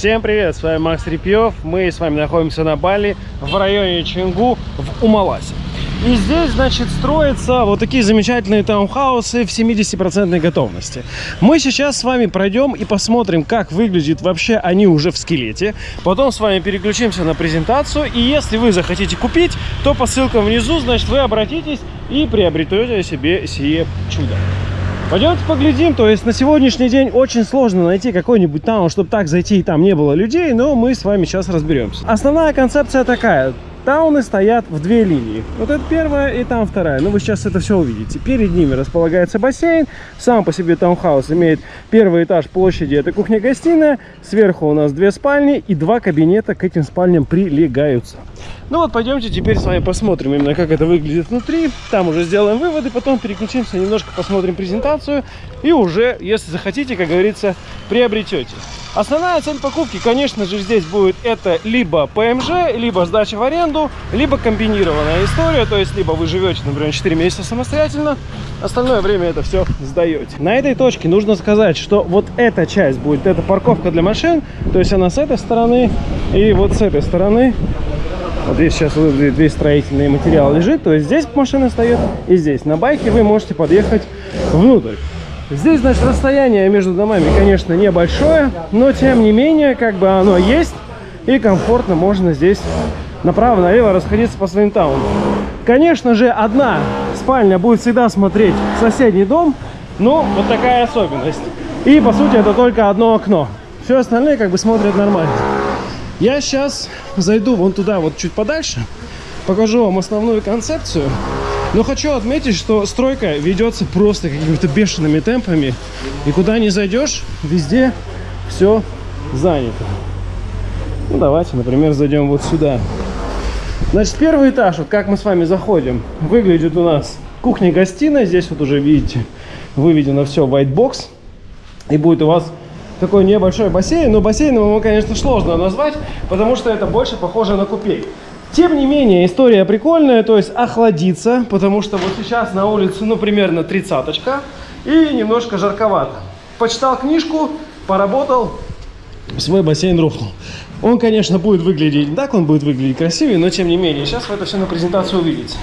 Всем привет, с вами Макс Репьев. Мы с вами находимся на Бали в районе Чингу в Умаласе. И здесь, значит, строятся вот такие замечательные таунхаусы в 70% готовности. Мы сейчас с вами пройдем и посмотрим, как выглядит вообще они уже в скелете. Потом с вами переключимся на презентацию. И если вы захотите купить, то по ссылкам внизу, значит, вы обратитесь и приобретете себе сие чудо. Пойдемте поглядим. То есть на сегодняшний день очень сложно найти какой-нибудь таун, чтобы так зайти и там не было людей, но мы с вами сейчас разберемся. Основная концепция такая. Тауны стоят в две линии. Вот это первая и там вторая. Ну, вы сейчас это все увидите. Перед ними располагается бассейн. Сам по себе таунхаус имеет первый этаж площади. Это кухня-гостиная. Сверху у нас две спальни и два кабинета к этим спальням прилегаются. Ну вот, пойдемте теперь с вами посмотрим именно, как это выглядит внутри. Там уже сделаем выводы, потом переключимся, немножко посмотрим презентацию. И уже, если захотите, как говорится, приобретете. Основная цель покупки, конечно же, здесь будет это либо ПМЖ, либо сдача в аренду, либо комбинированная история. То есть, либо вы живете, например, 4 месяца самостоятельно, остальное время это все сдаете. На этой точке нужно сказать, что вот эта часть будет, это парковка для машин, то есть она с этой стороны и вот с этой стороны. Вот здесь сейчас весь строительный материал лежит, то есть здесь машина стоит и здесь. На байке вы можете подъехать внутрь. Здесь, значит, расстояние между домами, конечно, небольшое, но тем не менее, как бы оно есть, и комфортно можно здесь направо-налево расходиться по своим таунам. Конечно же, одна спальня будет всегда смотреть в соседний дом, но вот такая особенность. И, по сути, это только одно окно. Все остальное как бы смотрят нормально. Я сейчас зайду вон туда, вот чуть подальше, покажу вам основную концепцию. Но хочу отметить, что стройка ведется просто какими-то бешеными темпами. И куда не зайдешь, везде все занято. Ну, давайте, например, зайдем вот сюда. Значит, первый этаж, вот как мы с вами заходим, выглядит у нас кухня-гостиная. Здесь вот уже, видите, выведено все white box. И будет у вас такой небольшой бассейн. Но бассейном его, конечно, сложно назвать, потому что это больше похоже на купель. Тем не менее, история прикольная, то есть охладиться, потому что вот сейчас на улице, ну, примерно тридцаточка, и немножко жарковато. Почитал книжку, поработал, свой бассейн рухнул. Он, конечно, будет выглядеть так, он будет выглядеть красивее, но тем не менее, сейчас вы это все на презентацию увидите.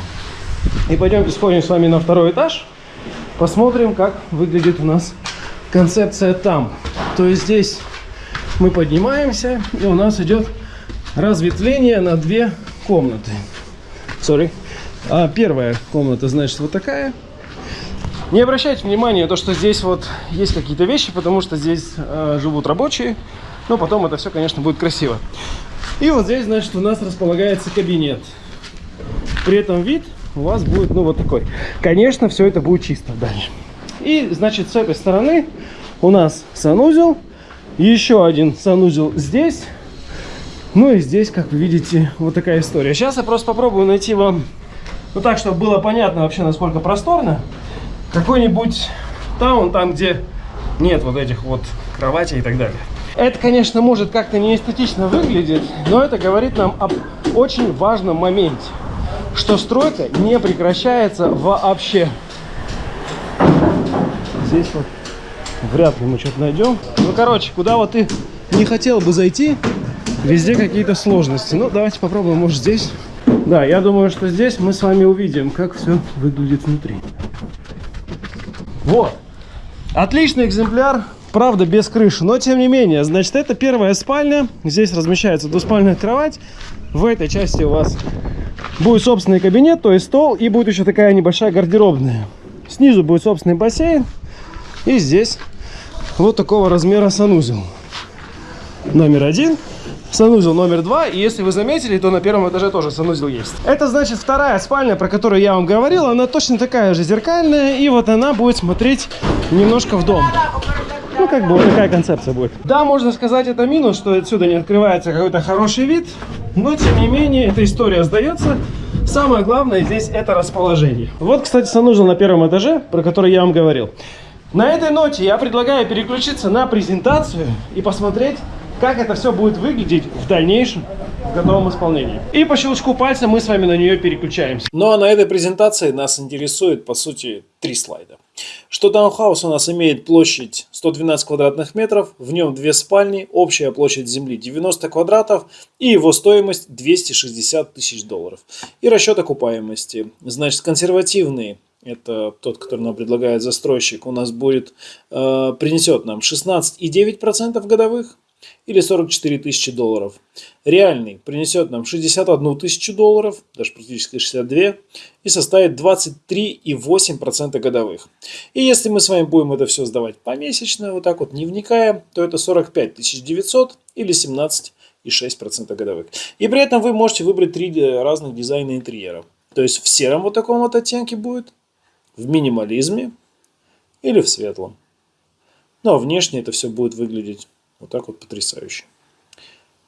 И пойдемте сходим с вами на второй этаж, посмотрим, как выглядит у нас концепция там. То есть здесь мы поднимаемся, и у нас идет разветвление на две комнаты. Sorry. А первая комната, значит, вот такая. Не обращайте внимания, то, что здесь вот есть какие-то вещи, потому что здесь э, живут рабочие. Но потом это все, конечно, будет красиво. И вот здесь, значит, у нас располагается кабинет. При этом вид у вас будет, ну, вот такой. Конечно, все это будет чисто дальше. И, значит, с этой стороны у нас санузел. Еще один санузел здесь. Ну и здесь, как вы видите, вот такая история. Сейчас я просто попробую найти вам, ну так, чтобы было понятно вообще, насколько просторно, какой-нибудь таун, там, где нет вот этих вот кроватей и так далее. Это, конечно, может как-то не эстетично выглядеть, но это говорит нам об очень важном моменте, что стройка не прекращается вообще. Здесь вот вряд ли мы что-то найдем. Ну, короче, куда вот ты не хотел бы зайти, Везде какие-то сложности. Ну, давайте попробуем, может, здесь. Да, я думаю, что здесь мы с вами увидим, как все выглядит внутри. Вот. Отличный экземпляр. Правда, без крыши, но тем не менее. Значит, это первая спальня. Здесь размещается двуспальная кровать. В этой части у вас будет собственный кабинет, то есть стол. И будет еще такая небольшая гардеробная. Снизу будет собственный бассейн. И здесь вот такого размера санузел. Номер один санузел номер два. И если вы заметили, то на первом этаже тоже санузел есть. Это значит вторая спальня, про которую я вам говорил. Она точно такая же зеркальная. И вот она будет смотреть немножко в дом. Ну, как бы вот такая концепция будет. Да, можно сказать, это минус, что отсюда не открывается какой-то хороший вид. Но, тем не менее, эта история сдается. Самое главное здесь это расположение. Вот, кстати, санузел на первом этаже, про который я вам говорил. На этой ноте я предлагаю переключиться на презентацию и посмотреть, как это все будет выглядеть в дальнейшем в готовом исполнении. И по щелчку пальца мы с вами на нее переключаемся. Ну а на этой презентации нас интересует, по сути, три слайда. Что таунхаус у нас имеет площадь 112 квадратных метров, в нем две спальни, общая площадь земли 90 квадратов и его стоимость 260 тысяч долларов. И расчет окупаемости. Значит, консервативный это тот, который нам предлагает застройщик, у нас будет, э, принесет нам 16,9% годовых или 44 тысячи долларов. Реальный принесет нам 61 тысячу долларов, даже практически 62, и составит 23,8% годовых. И если мы с вами будем это все сдавать помесячно, вот так вот не вникая, то это 45 900 или 17,6% годовых. И при этом вы можете выбрать три разных дизайна интерьера. То есть в сером вот таком вот оттенке будет, в минимализме или в светлом. Ну а внешне это все будет выглядеть вот так вот потрясающе.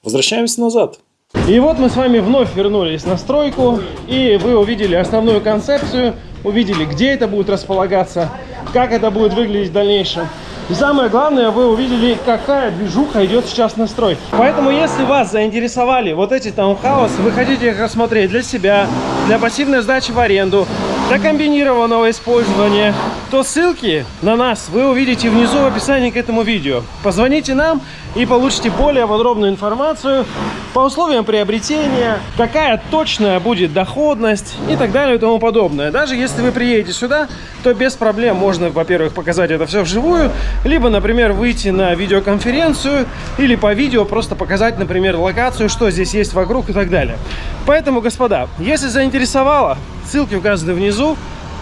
Возвращаемся назад. И вот мы с вами вновь вернулись на стройку, и вы увидели основную концепцию, увидели, где это будет располагаться, как это будет выглядеть в дальнейшем. И самое главное, вы увидели, какая движуха идет сейчас на строй. Поэтому, если вас заинтересовали вот эти таунхаусы, вы хотите их рассмотреть для себя, для пассивной сдачи в аренду, для комбинированного использования, то ссылки на нас вы увидите внизу в описании к этому видео. Позвоните нам и получите более подробную информацию по условиям приобретения, какая точная будет доходность и так далее и тому подобное. Даже если вы приедете сюда, то без проблем можно, во-первых, показать это все вживую, либо, например, выйти на видеоконференцию или по видео просто показать, например, локацию, что здесь есть вокруг и так далее. Поэтому, господа, если заинтересовало, ссылки указаны внизу,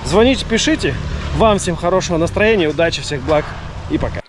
звоните, пишите. Вам всем хорошего настроения, удачи, всех благ и пока.